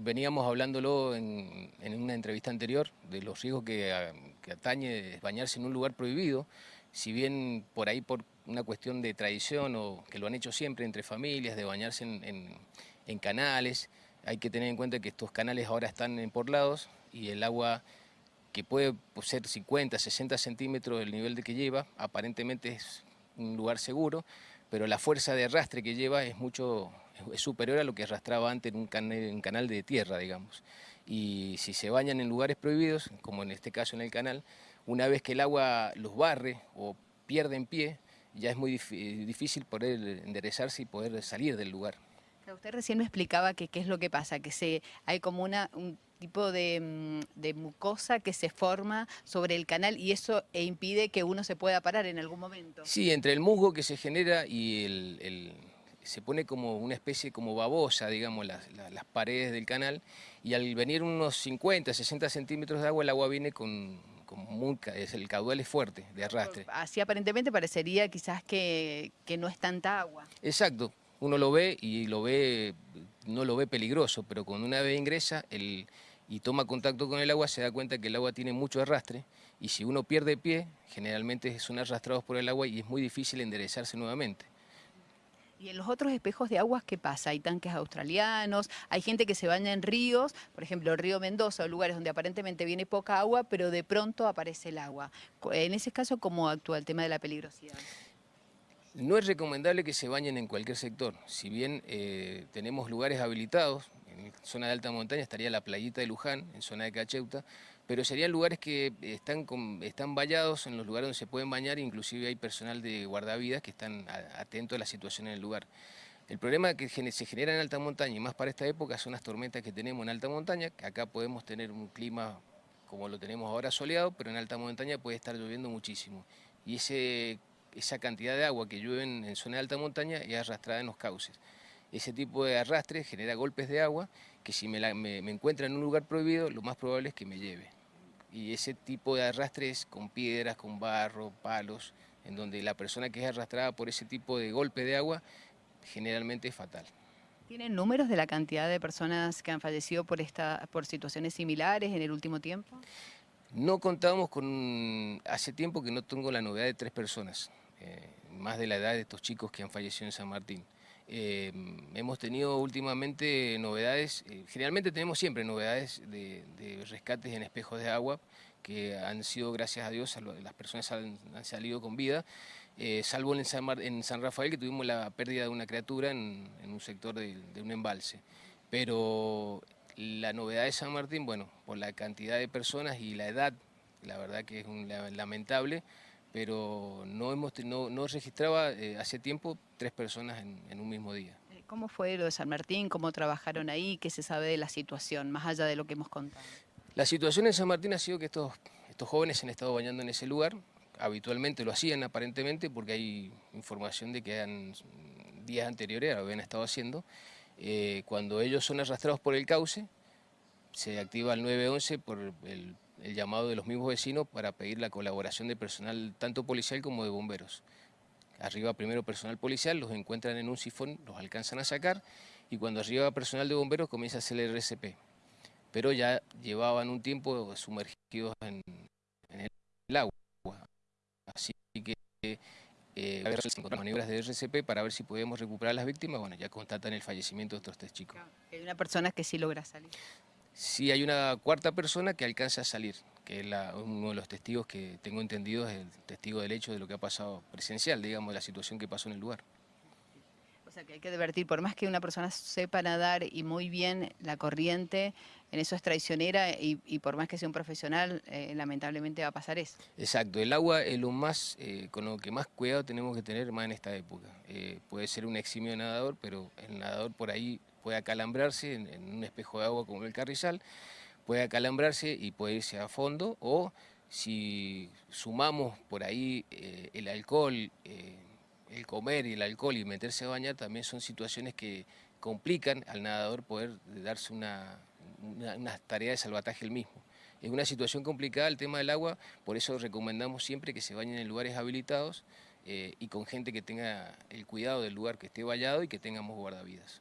veníamos hablándolo en, una entrevista anterior de los riesgos que, atañe bañarse en un lugar prohibido, si bien por ahí por una cuestión de tradición o que lo han hecho siempre entre familias, de bañarse en, canales, hay que tener en cuenta que estos canales ahora están empolados y el agua que puede ser 50, 60 centímetros del nivel de que lleva, aparentemente es un lugar seguro, pero la fuerza de arrastre que lleva es mucho es superior a lo que arrastraba antes en un, canal, de tierra, digamos. Y si se bañan en lugares prohibidos, como en este caso en el canal, una vez que el agua los barre o pierden pie, ya es muy difícil poder enderezarse y poder salir del lugar. Usted recién me explicaba que qué es lo que pasa, que se, hay como una, un tipo de, mm, de, mucosa que se forma sobre el canal y eso e impide que uno se pueda parar en algún momento. Sí, entre el musgo que se genera y el, se pone como una especie como babosa, digamos, las, paredes del canal y al venir unos 50, 60 centímetros de agua, el agua viene con, con es, el caudal es fuerte de arrastre. Así aparentemente parecería quizás que, que no es tanta agua. Exacto, uno lo ve y lo ve, no lo ve peligroso, pero cuando una vez ingresa el, y toma contacto con el agua se da cuenta que el agua tiene mucho arrastre y si uno pierde pie, generalmente son arrastrados por el agua y es muy difícil enderezarse nuevamente. ¿Y en los otros espejos de aguas qué pasa? ¿Hay tanques australianos? ¿Hay gente que se baña en ríos? Por ejemplo, el río Mendoza, lugares donde aparentemente viene poca agua, pero de pronto aparece el agua. En ese caso, ¿cómo actúa el tema de la peligrosidad? No es recomendable que se bañen en cualquier sector. Si bien eh, tenemos lugares habilitados, en zona de alta montaña estaría la playita de Luján, en zona de Cacheuta, pero serían lugares que están, están vallados en los lugares donde se pueden bañar, inclusive hay personal de guardavidas que están atentos a la situación en el lugar. El problema que se genera en alta montaña, y más para esta época, son las tormentas que tenemos en alta montaña, que acá podemos tener un clima como lo tenemos ahora soleado, pero en alta montaña puede estar lloviendo muchísimo. Y ese esa cantidad de agua que llueve en, zona de alta montaña es arrastrada en los cauces. Ese tipo de arrastre genera golpes de agua que si me, me, encuentra en un lugar prohibido, lo más probable es que me lleve. Y ese tipo de arrastre es con piedras, con barro, palos, en donde la persona que es arrastrada por ese tipo de golpe de agua generalmente es fatal. ¿Tienen números de la cantidad de personas que han fallecido por, esta, por situaciones similares en el último tiempo? No contábamos con, hace tiempo que no tengo la novedad de tres personas, eh, más de la edad de estos chicos que han fallecido en San Martín. Eh, hemos tenido últimamente novedades, eh, generalmente tenemos siempre novedades de, rescates en espejos de agua, que han sido, gracias a Dios, las personas han, salido con vida, salvo en San, Rafael que tuvimos la pérdida de una criatura en, un sector de, de un embalse. Pero la novedad de San Martín, bueno, por la cantidad de personas y la edad, la verdad que es un, lamentable, pero no, hemos, no, registraba eh, hace tiempo tres personas en, un mismo día. Eh, ¿Cómo fue lo de San Martín? ¿Cómo trabajaron ahí? ¿Qué se sabe de la situación, más allá de lo que hemos contado? La situación en San Martín ha sido que estos, estos jóvenes han estado bañando en ese lugar, habitualmente lo hacían aparentemente porque hay información de que han, días anteriores lo habían estado haciendo, eh, cuando ellos son arrastrados por el cauce, se activa el 911 por el, llamado de los mismos vecinos para pedir la colaboración de personal tanto policial como de bomberos. Arriba primero personal policial, los encuentran en un sifón, los alcanzan a sacar y cuando arriba personal de bomberos comienza a hacer el RCP. Pero ya llevaban un tiempo sumergidos en, en el agua. Así que eh, maniobras de RCP para ver si podemos recuperar a las víctimas, bueno, ya constatan el fallecimiento de estos tres chicos. Hay una persona que sí logra salir. Sí, hay una cuarta persona que alcanza a salir, que es uno de los testigos que tengo entendido es el testigo del hecho de lo que ha pasado presencial, digamos, la situación que pasó en el lugar. O sea que hay que advertir, por más que una persona sepa nadar y muy bien la corriente, en eso es traicionera y, por más que sea un profesional, eh, lamentablemente va a pasar eso. Exacto, el agua es lo más, eh, con lo que más cuidado tenemos que tener más en esta época. Eh, puede ser un eximio nadador, pero el nadador por ahí puede acalambrarse en, un espejo de agua como el carrizal, puede acalambrarse y puede irse a fondo, o si sumamos por ahí el alcohol, el comer y el alcohol y meterse a bañar también son situaciones que complican al nadador poder darse una, una, tarea de salvataje el mismo. Es una situación complicada el tema del agua, por eso recomendamos siempre que se bañen en lugares habilitados eh, y con gente que tenga el cuidado del lugar que esté vallado y que tengamos guardavidas.